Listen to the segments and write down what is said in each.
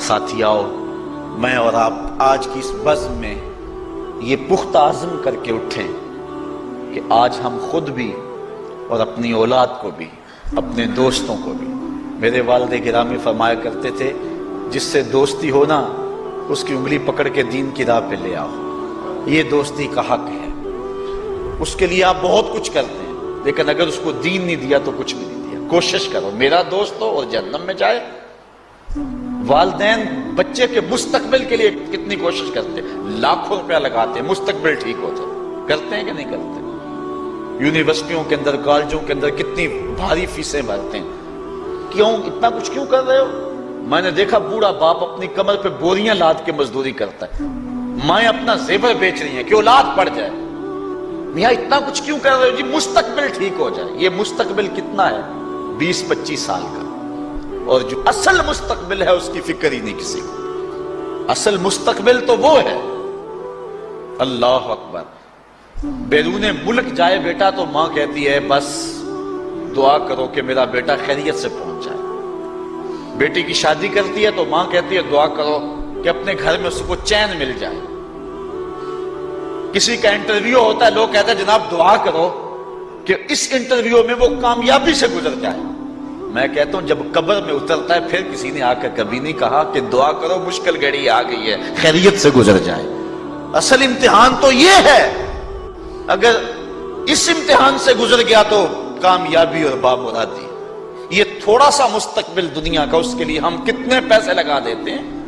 ساتھیاؤ، میں اور آپ آج کی اس بزم میں یہ پختہ عزم کر کے اٹھیں کہ آج ہم خود بھی اور اپنی اولاد کو بھی، اپنے دوستوں کو بھی، میرے والد گرامی فرمایا کرتے تھے، جس سے دوستی ہونا، اس کی انگلی پکڑ کے دین کی راہ پہ لے آؤ۔ یہ دوستی کا حق ہے۔ اس کے لیے آپ بہت کچھ کرتے ہیں۔ لیکن اگر اس کو دین نہیں دیا تو کچھ بھی نہیں دیا۔ کوشش کرو، میرا دوست ہو اور جہنم میں جائے۔ والدین بچے کے مستقبل کے لیے کتنی کوشش کرتے ہیں۔ لاکھوں روپیہ لگاتے ہیں، مستقبل ٹھیک ہو جائے۔ کرتے ہیں کہ نہیں کرتے؟ یونیورسٹیوں کے اندر، کالجوں کے اندر کتنی بھاری فیسیں بھرتے ہیں۔ کیوں؟ اتنا کچھ کیوں کر رہے ہو؟ میں نے دیکھا بوڑھا باپ اپنی کمر پہ بوریاں لاد کے مزدوری کرتا ہے۔ مائیں اپنا زیور بیچ رہی ہیں کہ اولاد پڑ جائے۔ میاں اتنا کچھ کیوں کر رہے ہو؟ جی مستقبل ٹھیک ہو جائے۔ یہ مستقبل کتنا ہے؟ بیس پچیس سال کا۔ اور جو اصل مستقبل ہے، اس کی فکر ہی نہیں کسی کو۔ اصل مستقبل تو وہ ہے۔ اللہ اکبر۔ بیرون ملک جائے بیٹا تو ماں کہتی ہے، بس دعا کرو کہ میرا بیٹا خیریت سے پہنچ جائے۔ بیٹی کی شادی کرتی ہے تو ماں کہتی ہے، دعا کرو کہ اپنے گھر میں اس کو چین مل جائے۔ کسی کا انٹرویو ہوتا ہے، لوگ کہتے ہیں، جناب دعا کرو کہ اس انٹرویو میں وہ کامیابی سے گزر جائے۔ میں کہتا ہوں، جب قبر میں اترتا ہے، پھر کسی نے آ کر کبھی نہیں کہا کہ دعا کرو، مشکل گھڑی آ گئی ہے، خیریت سے گزر جائے۔ اصل امتحان تو یہ ہے، اگر اس امتحان سے گزر گیا تو کامیابی اور بامرادی۔ یہ تھوڑا سا مستقبل دنیا کا، اس کے لیے ہم کتنے پیسے لگا دیتے ہیں؟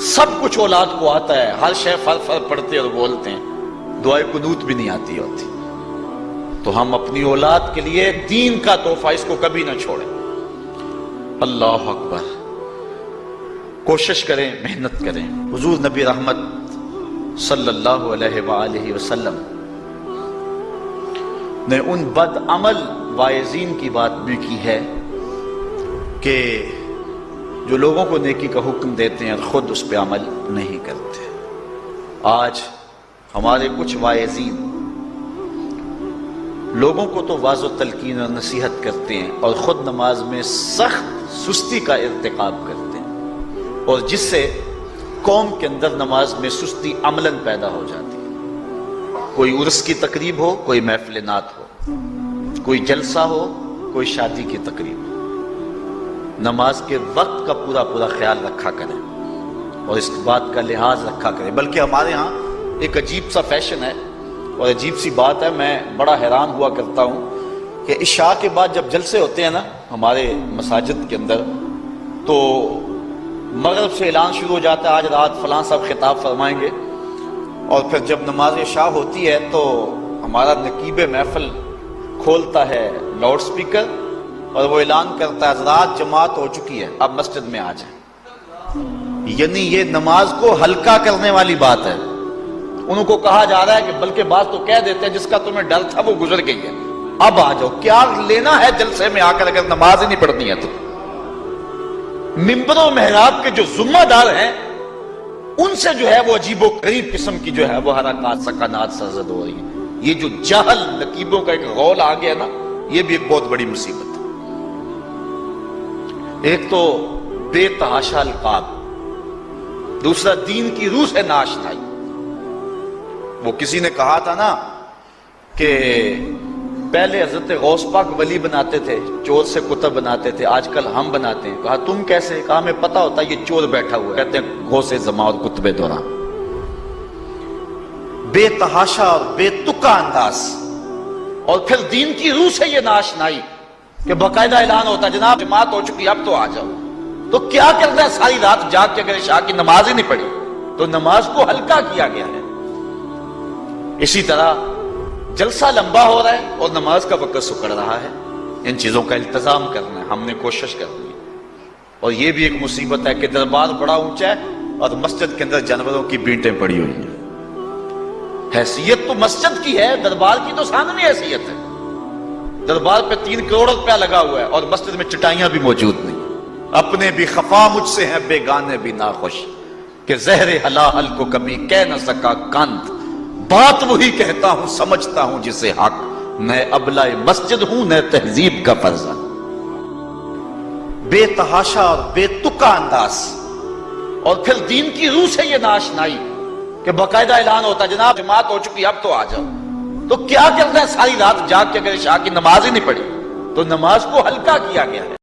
سب کچھ اولاد کو آتا ہے، ہر شے فر فر پڑھتے اور بولتے ہیں۔ دعائیں قنوت بھی نہیں آتی ہوتی۔ تو ہم اپنی اولاد کے لیے دین کا تحفہ اس کو کبھی نہ چھوڑیں۔ اللہ اکبر۔ کوشش کریں، محنت کریں۔ حضور نبی رحمت صلی اللہ علیہ وآلہ وسلم نے ان بد عمل وائزین کی بات بھی کی ہے کہ جو لوگوں کو نیکی کا حکم دیتے ہیں اور خود اس پہ عمل نہیں کرتے۔ آج ہمارے کچھ وائزین لوگوں کو تو واض و تلقین اور نصیحت کرتے ہیں اور خود نماز میں سخت سستی کا ارتقاب کرتے ہیں۔ اور جس سے قوم کے اندر نماز میں سستی عملاً پیدا ہو جاتی ہے۔ کوئی عرس کی تقریب ہو، کوئی محفل نات ہو۔ کوئی جلسہ ہو، کوئی شادی کی تقریب۔ ہو نماز کے وقت کا پورا پورا خیال رکھا کریں اور اس بات کا لحاظ رکھا کریں۔ بلکہ ہمارے ہاں ایک عجیب سا فیشن ہے اور عجیب سی بات ہے، میں بڑا حیران ہوا کرتا ہوں کہ عشاء کے بعد جب جلسے ہوتے ہیں نا ہمارے مساجد کے اندر، تو مغرب سے اعلان شروع ہو جاتا ہے، آج رات فلاں صاحب خطاب فرمائیں گے۔ اور پھر جب نماز عشاء ہوتی ہے تو ہمارا نقیب محفل کھولتا ہے لاؤڈ سپیکر اور وہ اعلان کرتا ہے، حضرات، جماعت ہو چکی ہے، اب مسجد میں آ جائیں۔ یعنی یہ نماز کو ہلکا کرنے والی بات ہے۔ ان کو کہا جا رہا ہے کہ بلکہ بات تو کہہ دیتے ہیں، جس کا تمہیں ڈر تھا، وہ گزر گئی ہے۔ اب آ جاؤ، کیا لینا ہے جلسے میں آ کر اگر نماز ہی نہیں پڑھنی ہے تو؟ ممبر و محراب کے جو ذمہ دار ہیں، ان سے جو ہے وہ عجیب و قریب قسم کی جو ہے وہ حرکات، سکانات، سرزد ہو رہی ہیں۔ یہ جو جہل، نقیبوں کا ایک غول آ گیا نا، یہ بھی ایک بہت بڑی مصیبت ایک تو بے تحاشا القاب دوسرا دین کی روح سے ناشنائی وہ کسی نے کہا تھا نا کہ پہلے حضرت غوث پاک ولی بناتے تھے، چور سے کتب بناتے تھے، آج کل ہم بناتے ہیں۔ کہا، تم کیسے؟ کہا، ہمیں پتا ہوتا ہے یہ چور بیٹھا ہوا کہتے ہیں، غوث زما اور کتبے دوران۔ بے تحاشا اور بے تکا انداز۔ اور پھر دین کی روح سے یہ ناشنائی کہ باقاعدہ اعلان ہوتا ہے، جناب، جماعت ہو چکی، اب تو آ جاؤ۔ تو کیا کرتا ہے؟ ساری رات جاگ کے اگر شاہ کی نماز ہی نہیں پڑھی، تو نماز کو ہلکا کیا گیا ہے۔ اسی طرح جلسہ لمبا ہو رہا ہے اور نماز کا وقت سکڑ رہا ہے۔ ان چیزوں کا التظام کرنا ہے، ہم نے کوشش کرنی ہے۔ اور یہ بھی ایک مصیبت ہے کہ دربار بڑا اونچا ہے اور مسجد کے اندر جانوروں کی بینٹیں پڑی ہوئی ہیں۔ حیثیت تو مسجد کی ہے، دربار کی تو سامنے حیثیت ہے۔ دربار پہ تین کروڑ روپیہ لگا ہوا ہے اور مسجد میں چٹائیاں بھی موجود نہیں۔ اپنے بھی خفا مجھ سے ہیں، بے گانے بھی ناخوش۔ کہ زہر حلاحل کو کبھی کہہ نہ سکا کند بات وہی کہتا ہوں، سمجھتا ہوں جسے حق۔ میں ابلا مسجد ہوں، نہ تہذیب کا فرزن بے تحاشا اور بے تکا انداز۔ اور پھر دین کی روح سے یہ ناشنائی کہ باقاعدہ اعلان ہوتا جناب جماعت ہو چکی، اب تو آ جاؤ۔ تو کیا کرنا ہے ساری رات جاگ کے اگر عشاء کی نماز ہی نہیں پڑھی؟ تو نماز کو ہلکا کیا گیا ہے۔